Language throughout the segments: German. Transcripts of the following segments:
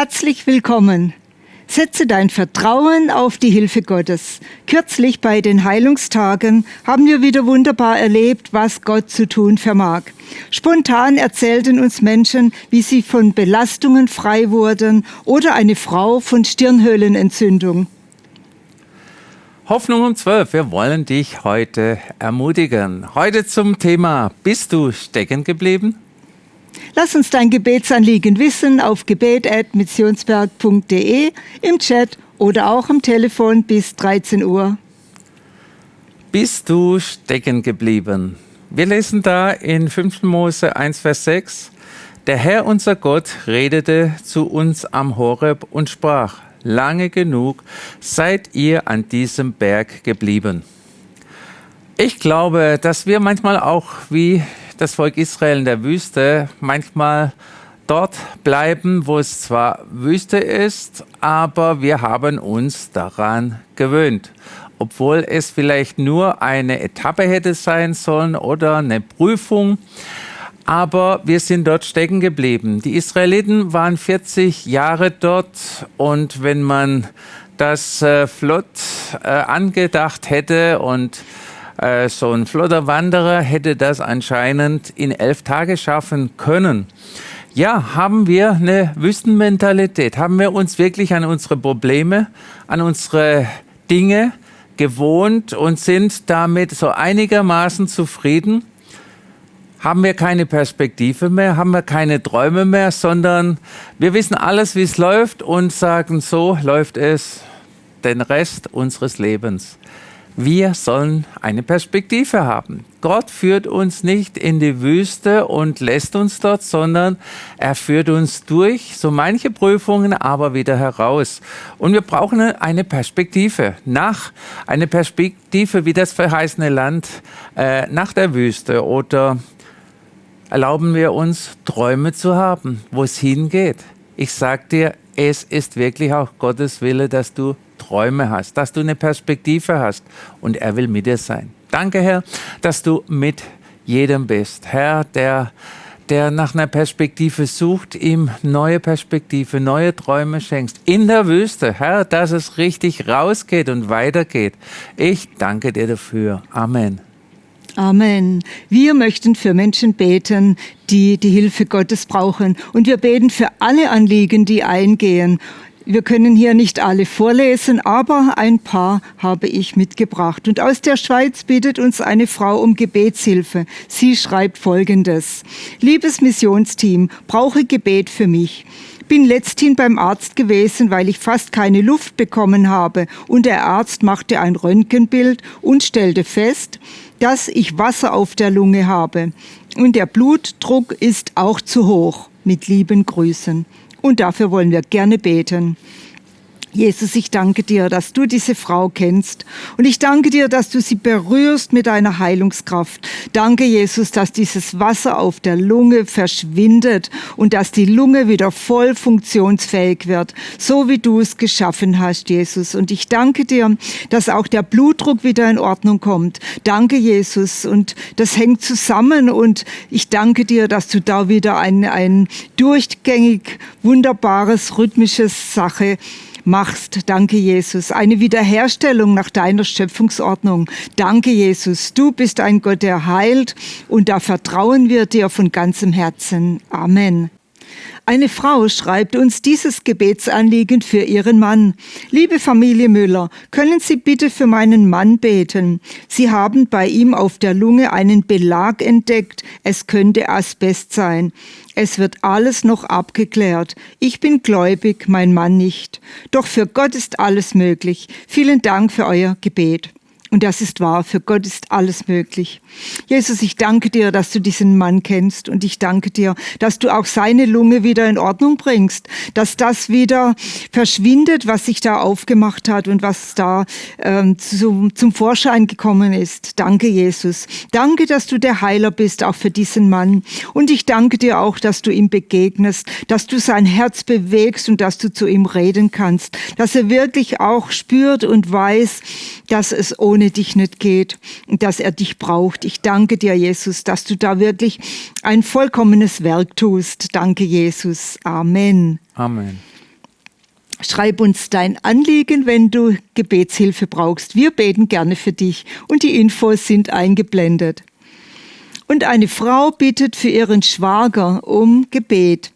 Herzlich willkommen. Setze dein Vertrauen auf die Hilfe Gottes. Kürzlich bei den Heilungstagen haben wir wieder wunderbar erlebt, was Gott zu tun vermag. Spontan erzählten uns Menschen, wie sie von Belastungen frei wurden oder eine Frau von Stirnhöhlenentzündung. Hoffnung um 12. Wir wollen dich heute ermutigen. Heute zum Thema, bist du stecken geblieben? Lass uns dein Gebetsanliegen wissen auf gebet.missionsberg.de, im Chat oder auch am Telefon bis 13 Uhr. Bist du stecken geblieben? Wir lesen da in 5. Mose 1, Vers 6. Der Herr unser Gott redete zu uns am Horeb und sprach, lange genug seid ihr an diesem Berg geblieben. Ich glaube, dass wir manchmal auch wie das Volk Israel in der Wüste manchmal dort bleiben, wo es zwar Wüste ist, aber wir haben uns daran gewöhnt. Obwohl es vielleicht nur eine Etappe hätte sein sollen oder eine Prüfung, aber wir sind dort stecken geblieben. Die Israeliten waren 40 Jahre dort und wenn man das äh, flott äh, angedacht hätte und äh, so ein flotter Wanderer hätte das anscheinend in elf Tage schaffen können. Ja, haben wir eine Wüstenmentalität? Haben wir uns wirklich an unsere Probleme, an unsere Dinge gewohnt und sind damit so einigermaßen zufrieden? Haben wir keine Perspektive mehr, haben wir keine Träume mehr, sondern wir wissen alles, wie es läuft und sagen, so läuft es den Rest unseres Lebens. Wir sollen eine Perspektive haben. Gott führt uns nicht in die Wüste und lässt uns dort, sondern er führt uns durch so manche Prüfungen, aber wieder heraus. Und wir brauchen eine Perspektive nach, eine Perspektive wie das verheißene Land äh, nach der Wüste oder erlauben wir uns Träume zu haben, wo es hingeht. Ich sag dir, es ist wirklich auch Gottes Wille, dass du Träume hast, dass du eine Perspektive hast und er will mit dir sein. Danke, Herr, dass du mit jedem bist. Herr, der, der nach einer Perspektive sucht, ihm neue Perspektive, neue Träume schenkst. In der Wüste, Herr, dass es richtig rausgeht und weitergeht. Ich danke dir dafür. Amen. Amen. Wir möchten für Menschen beten, die die Hilfe Gottes brauchen. Und wir beten für alle Anliegen, die eingehen. Wir können hier nicht alle vorlesen, aber ein paar habe ich mitgebracht. Und aus der Schweiz bittet uns eine Frau um Gebetshilfe. Sie schreibt Folgendes. Liebes Missionsteam, brauche Gebet für mich bin letzthin beim Arzt gewesen, weil ich fast keine Luft bekommen habe. Und der Arzt machte ein Röntgenbild und stellte fest, dass ich Wasser auf der Lunge habe. Und der Blutdruck ist auch zu hoch. Mit lieben Grüßen. Und dafür wollen wir gerne beten. Jesus, ich danke dir, dass du diese Frau kennst. Und ich danke dir, dass du sie berührst mit deiner Heilungskraft. Danke, Jesus, dass dieses Wasser auf der Lunge verschwindet und dass die Lunge wieder voll funktionsfähig wird, so wie du es geschaffen hast, Jesus. Und ich danke dir, dass auch der Blutdruck wieder in Ordnung kommt. Danke, Jesus. Und das hängt zusammen. Und ich danke dir, dass du da wieder ein, ein durchgängig wunderbares, rhythmisches Sache machst. Danke, Jesus. Eine Wiederherstellung nach deiner Schöpfungsordnung. Danke, Jesus. Du bist ein Gott, der heilt und da vertrauen wir dir von ganzem Herzen. Amen. Eine Frau schreibt uns dieses Gebetsanliegen für ihren Mann. Liebe Familie Müller, können Sie bitte für meinen Mann beten? Sie haben bei ihm auf der Lunge einen Belag entdeckt. Es könnte Asbest sein. Es wird alles noch abgeklärt. Ich bin gläubig, mein Mann nicht. Doch für Gott ist alles möglich. Vielen Dank für euer Gebet. Und das ist wahr, für Gott ist alles möglich. Jesus, ich danke dir, dass du diesen Mann kennst und ich danke dir, dass du auch seine Lunge wieder in Ordnung bringst, dass das wieder verschwindet, was sich da aufgemacht hat und was da ähm, zum, zum Vorschein gekommen ist. Danke, Jesus. Danke, dass du der Heiler bist, auch für diesen Mann. Und ich danke dir auch, dass du ihm begegnest, dass du sein Herz bewegst und dass du zu ihm reden kannst, dass er wirklich auch spürt und weiß, dass es ohne ohne dich nicht geht und dass er dich braucht. Ich danke dir, Jesus, dass du da wirklich ein vollkommenes Werk tust. Danke, Jesus. Amen. Amen. Schreib uns dein Anliegen, wenn du Gebetshilfe brauchst. Wir beten gerne für dich und die Infos sind eingeblendet. Und eine Frau bittet für ihren Schwager um Gebet.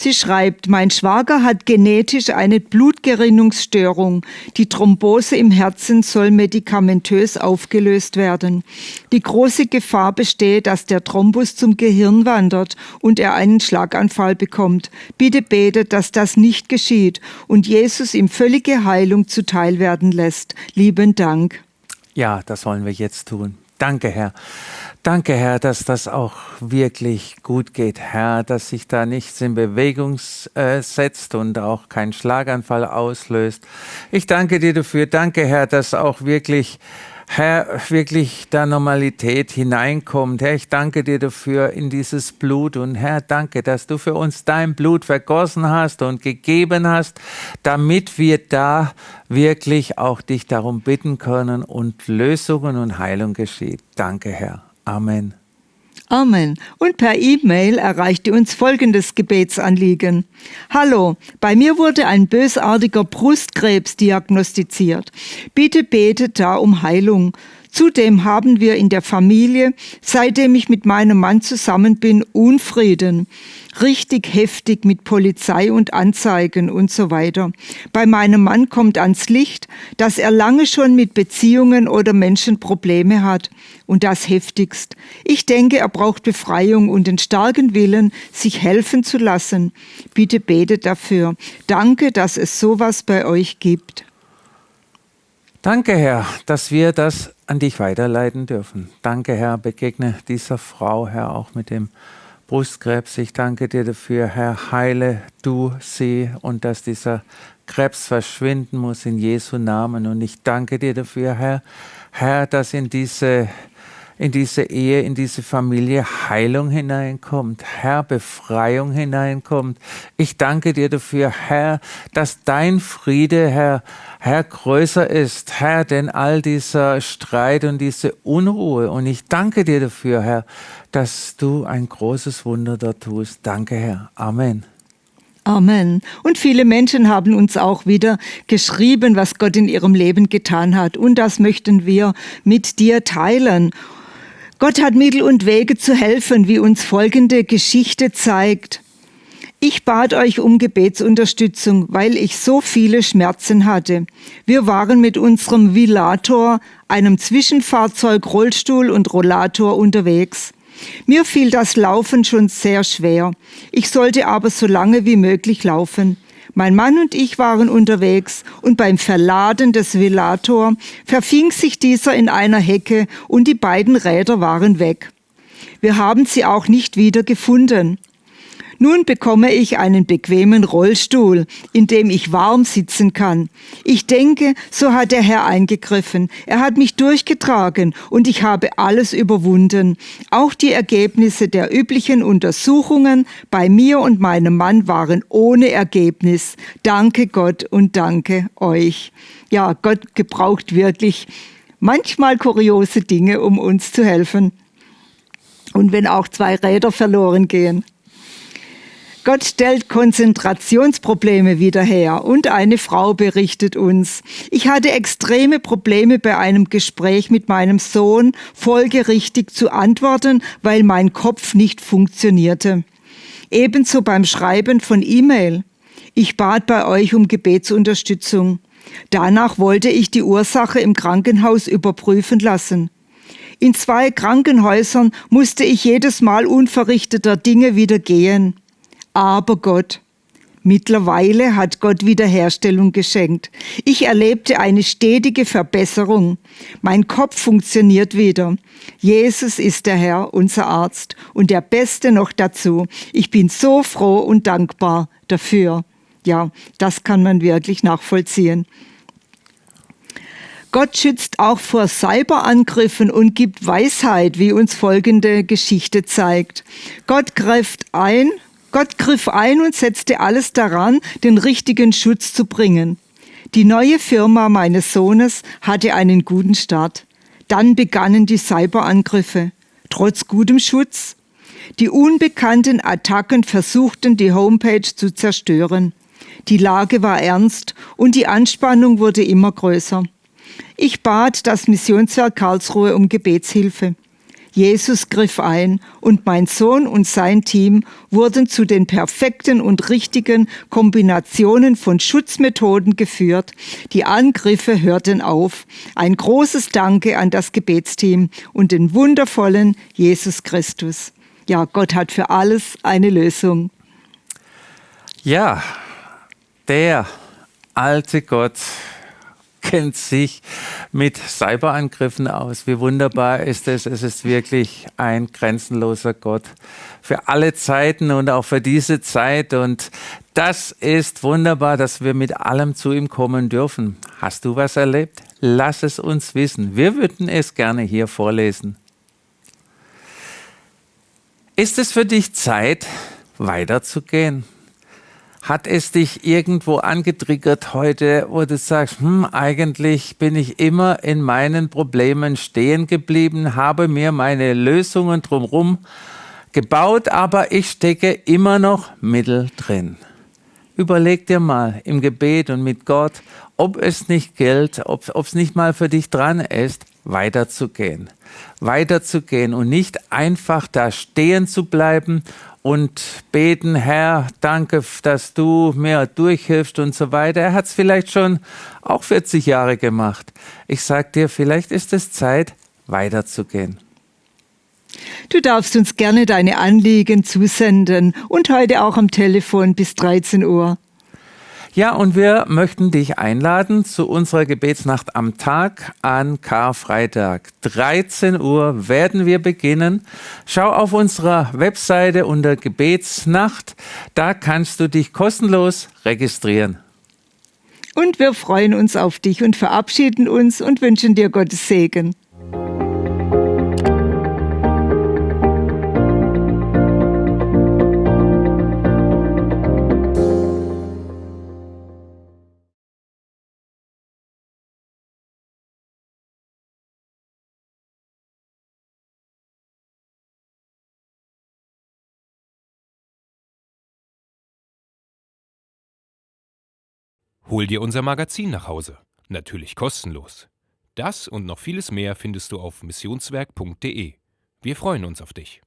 Sie schreibt, mein Schwager hat genetisch eine Blutgerinnungsstörung. Die Thrombose im Herzen soll medikamentös aufgelöst werden. Die große Gefahr besteht, dass der Thrombus zum Gehirn wandert und er einen Schlaganfall bekommt. Bitte betet, dass das nicht geschieht und Jesus ihm völlige Heilung zuteil werden lässt. Lieben Dank. Ja, das wollen wir jetzt tun. Danke, Herr. Danke, Herr, dass das auch wirklich gut geht, Herr, dass sich da nichts in Bewegung äh, setzt und auch kein Schlaganfall auslöst. Ich danke dir dafür. Danke, Herr, dass auch wirklich Herr, wirklich da Normalität hineinkommt. Herr, ich danke dir dafür in dieses Blut und Herr, danke, dass du für uns dein Blut vergossen hast und gegeben hast, damit wir da wirklich auch dich darum bitten können und Lösungen und Heilung geschieht. Danke, Herr. Amen. Amen. Und per E-Mail erreichte uns folgendes Gebetsanliegen. Hallo, bei mir wurde ein bösartiger Brustkrebs diagnostiziert. Bitte betet da um Heilung. Zudem haben wir in der Familie, seitdem ich mit meinem Mann zusammen bin, Unfrieden. Richtig heftig mit Polizei und Anzeigen und so weiter. Bei meinem Mann kommt ans Licht, dass er lange schon mit Beziehungen oder Menschen Probleme hat. Und das heftigst. Ich denke, er braucht Befreiung und den starken Willen, sich helfen zu lassen. Bitte betet dafür. Danke, dass es sowas bei euch gibt. Danke, Herr, dass wir das an dich weiterleiten dürfen. Danke, Herr, begegne dieser Frau, Herr, auch mit dem Brustkrebs. Ich danke dir dafür, Herr, heile du sie und dass dieser Krebs verschwinden muss in Jesu Namen. Und ich danke dir dafür, Herr, Herr, dass in diese in diese Ehe, in diese Familie Heilung hineinkommt, Herr, Befreiung hineinkommt. Ich danke dir dafür, Herr, dass dein Friede, Herr, Herr, größer ist, Herr, denn all dieser Streit und diese Unruhe. Und ich danke dir dafür, Herr, dass du ein großes Wunder da tust. Danke, Herr. Amen. Amen. Und viele Menschen haben uns auch wieder geschrieben, was Gott in ihrem Leben getan hat. Und das möchten wir mit dir teilen. Gott hat Mittel und Wege zu helfen, wie uns folgende Geschichte zeigt. Ich bat euch um Gebetsunterstützung, weil ich so viele Schmerzen hatte. Wir waren mit unserem Villator, einem Zwischenfahrzeug, Rollstuhl und Rollator unterwegs. Mir fiel das Laufen schon sehr schwer. Ich sollte aber so lange wie möglich laufen. Mein Mann und ich waren unterwegs und beim Verladen des Velator verfing sich dieser in einer Hecke und die beiden Räder waren weg. Wir haben sie auch nicht wieder gefunden. Nun bekomme ich einen bequemen Rollstuhl, in dem ich warm sitzen kann. Ich denke, so hat der Herr eingegriffen. Er hat mich durchgetragen und ich habe alles überwunden. Auch die Ergebnisse der üblichen Untersuchungen bei mir und meinem Mann waren ohne Ergebnis. Danke Gott und danke euch. Ja, Gott gebraucht wirklich manchmal kuriose Dinge, um uns zu helfen. Und wenn auch zwei Räder verloren gehen. Gott stellt Konzentrationsprobleme wieder her und eine Frau berichtet uns, ich hatte extreme Probleme bei einem Gespräch mit meinem Sohn folgerichtig zu antworten, weil mein Kopf nicht funktionierte. Ebenso beim Schreiben von E-Mail. Ich bat bei euch um Gebetsunterstützung. Danach wollte ich die Ursache im Krankenhaus überprüfen lassen. In zwei Krankenhäusern musste ich jedes Mal unverrichteter Dinge wieder gehen. Aber Gott, mittlerweile hat Gott Wiederherstellung geschenkt. Ich erlebte eine stetige Verbesserung. Mein Kopf funktioniert wieder. Jesus ist der Herr, unser Arzt und der Beste noch dazu. Ich bin so froh und dankbar dafür. Ja, das kann man wirklich nachvollziehen. Gott schützt auch vor Cyberangriffen und gibt Weisheit, wie uns folgende Geschichte zeigt. Gott greift ein Gott griff ein und setzte alles daran, den richtigen Schutz zu bringen. Die neue Firma meines Sohnes hatte einen guten Start. Dann begannen die Cyberangriffe. Trotz gutem Schutz. Die unbekannten Attacken versuchten, die Homepage zu zerstören. Die Lage war ernst und die Anspannung wurde immer größer. Ich bat das Missionswerk Karlsruhe um Gebetshilfe. Jesus griff ein und mein Sohn und sein Team wurden zu den perfekten und richtigen Kombinationen von Schutzmethoden geführt. Die Angriffe hörten auf. Ein großes Danke an das Gebetsteam und den wundervollen Jesus Christus. Ja, Gott hat für alles eine Lösung. Ja, der alte Gott kennt sich mit Cyberangriffen aus. Wie wunderbar ist es. Es ist wirklich ein grenzenloser Gott für alle Zeiten und auch für diese Zeit. Und das ist wunderbar, dass wir mit allem zu ihm kommen dürfen. Hast du was erlebt? Lass es uns wissen. Wir würden es gerne hier vorlesen. Ist es für dich Zeit, weiterzugehen? Hat es dich irgendwo angetriggert heute, wo du sagst, hm, eigentlich bin ich immer in meinen Problemen stehen geblieben, habe mir meine Lösungen drumherum gebaut, aber ich stecke immer noch mittel drin. Überleg dir mal im Gebet und mit Gott, ob es nicht gilt, ob es nicht mal für dich dran ist, weiterzugehen. Weiterzugehen und nicht einfach da stehen zu bleiben und beten, Herr, danke, dass du mir durchhilfst und so weiter. Er hat es vielleicht schon auch 40 Jahre gemacht. Ich sage dir, vielleicht ist es Zeit, weiterzugehen. Du darfst uns gerne deine Anliegen zusenden und heute auch am Telefon bis 13 Uhr. Ja, und wir möchten dich einladen zu unserer Gebetsnacht am Tag an Karfreitag. 13 Uhr werden wir beginnen. Schau auf unserer Webseite unter Gebetsnacht. Da kannst du dich kostenlos registrieren. Und wir freuen uns auf dich und verabschieden uns und wünschen dir Gottes Segen. Hol dir unser Magazin nach Hause. Natürlich kostenlos. Das und noch vieles mehr findest du auf missionswerk.de. Wir freuen uns auf dich.